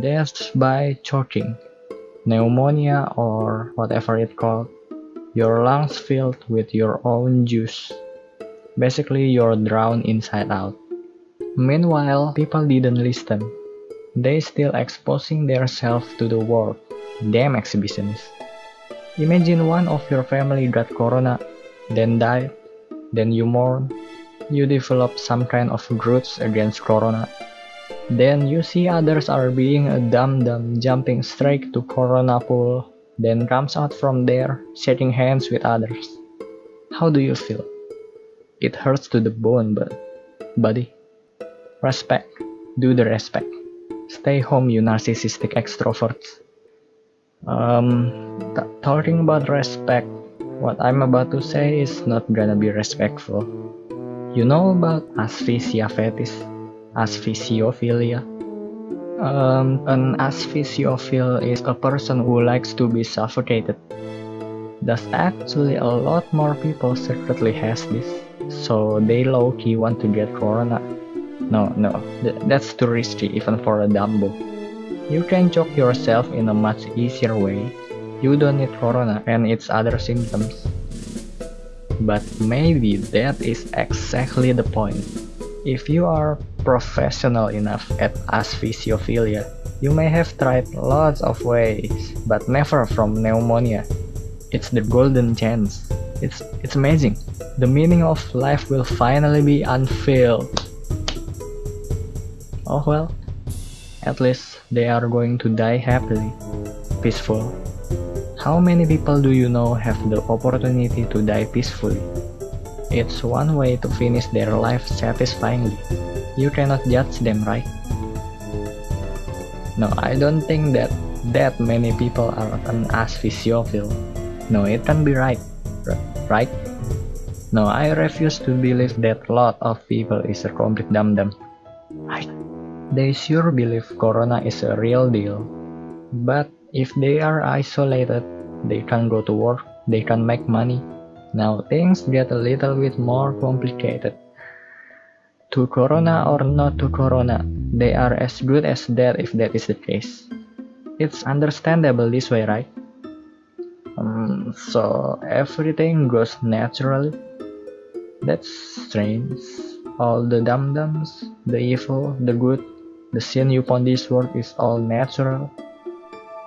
deaths by choking, pneumonia or whatever it called, your lungs filled with your own juice. Basically, you're drowned inside out. Meanwhile, people didn't listen. They still exposing themselves to the world. Damn exhibitionists. Imagine one of your family got corona, then died, then you mourn, you develop some kind of grudge against corona. Then you see others are being a dumb-dumb jumping straight to corona pool, then comes out from there shaking hands with others. How do you feel? It hurts to the bone, but buddy, respect, do the respect. Stay home, you narcissistic extroverts. Um, talking about respect, what I'm about to say is not gonna be respectful. You know about asphyxia fetish? Asphyxiophilia? Um, an asphyxiophile is a person who likes to be suffocated. There's actually a lot more people secretly has this, so they low-key want to get corona. No, no, th that's too risky even for a Dumbo. You can choke yourself in a much easier way. You don't need corona and its other symptoms. But maybe that is exactly the point. If you are professional enough at asphyxiophilia, you may have tried lots of ways, but never from pneumonia. It's the golden chance. It's, it's amazing. The meaning of life will finally be unveiled. Oh well, at least they are going to die happily, peaceful. How many people do you know have the opportunity to die peacefully? It's one way to finish their life satisfyingly. You cannot judge them, right? No, I don't think that that many people are an asphyxiophile. No, it can be right. Right? No, I refuse to believe that lot of people is a complete. Right? They sure believe corona is a real deal. But if they are isolated, they can't go to work, they can't make money. Now things get a little bit more complicated. To corona or not to corona, they are as good as dead if that is the case. It's understandable this way, right? Um, so everything goes naturally. That's strange. All the dum-dums, the evil, the good, the sin upon this world is all natural.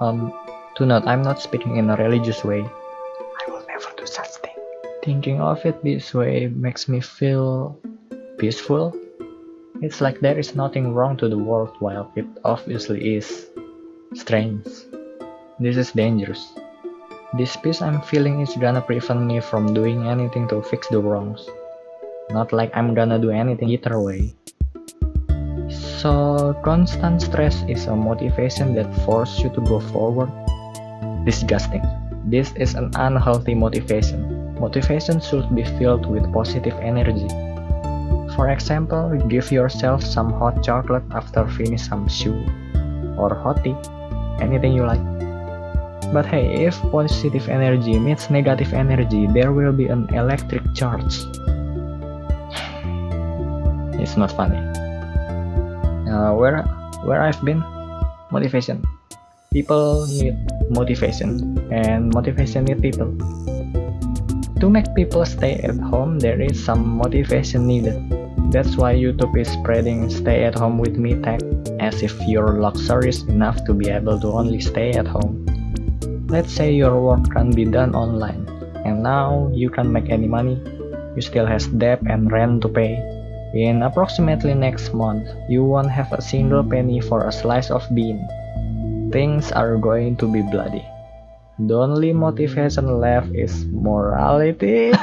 Um, to not, I'm not speaking in a religious way. I will never do such thing. Thinking of it this way makes me feel peaceful. It's like there is nothing wrong to the world while it obviously is. Strange. This is dangerous. This peace I'm feeling is gonna prevent me from doing anything to fix the wrongs. Not like I'm gonna do anything either way. So, constant stress is a motivation that forces you to go forward? Disgusting. This is an unhealthy motivation. Motivation should be filled with positive energy. For example, give yourself some hot chocolate after finish some shoe. Or hot tea. Anything you like. But hey, if positive energy meets negative energy, there will be an electric charge. it's not funny uh, where where I've been motivation people need motivation and motivation need people to make people stay at home there is some motivation needed that's why YouTube is spreading stay at home with me tag as if you're luxurious enough to be able to only stay at home let's say your work can be done online and now you can't make any money you still has debt and rent to pay in approximately next month, you won't have a single penny for a slice of bean. Things are going to be bloody. The only motivation left is morality.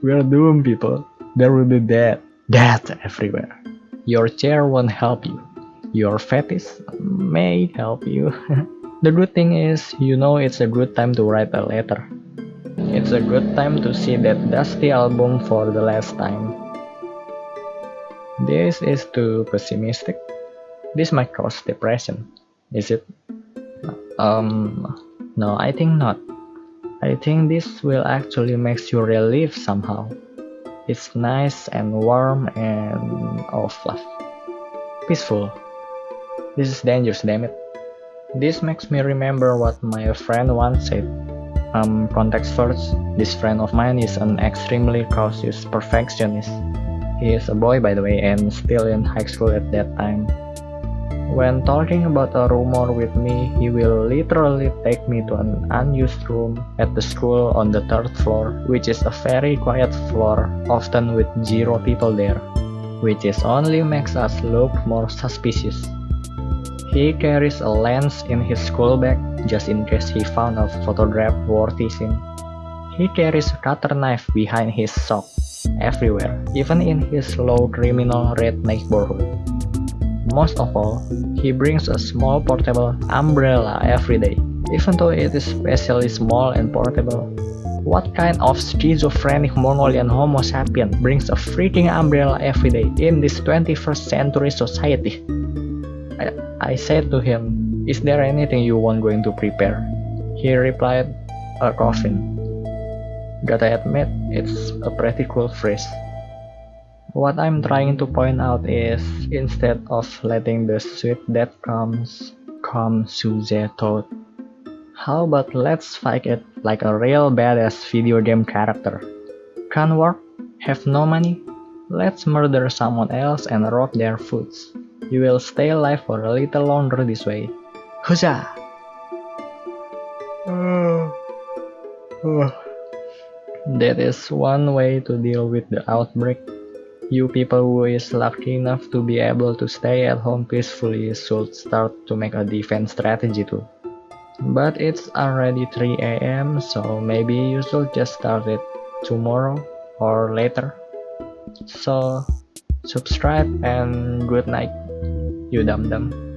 We're doomed, people. There will be death. Death everywhere. Your chair won't help you. Your fetish may help you. the good thing is, you know it's a good time to write a letter. It's a good time to see that dusty album for the last time. This is too pessimistic. This might cause depression, is it? Um, no, I think not. I think this will actually make you relieve somehow. It's nice and warm and all fluff. Peaceful. This is dangerous, damn it. This makes me remember what my friend once said. Um, context first, this friend of mine is an extremely cautious perfectionist. He is a boy by the way and still in high school at that time. When talking about a rumor with me, he will literally take me to an unused room at the school on the third floor, which is a very quiet floor, often with zero people there, which is only makes us look more suspicious. He carries a lens in his school bag just in case he found a photograph worthy scene. He carries a cutter knife behind his sock everywhere, even in his low criminal red neighborhood. Most of all, he brings a small portable umbrella every day, even though it is especially small and portable. What kind of schizophrenic Mongolian homo sapien brings a freaking umbrella every day in this 21st century society? I, I said to him, Is there anything you want going to prepare? He replied, A coffin. Gotta admit, it's a pretty cool phrase. What I'm trying to point out is instead of letting the sweet that comes come to the thought, how about let's fight it like a real badass video game character? Can't work? Have no money? Let's murder someone else and rob their foods. You will stay alive for a little longer this way. Huzzah! That is one way to deal with the outbreak. You people who is lucky enough to be able to stay at home peacefully should start to make a defense strategy too. But it's already 3 am so maybe you should just start it tomorrow or later. So subscribe and good night, you dum dum.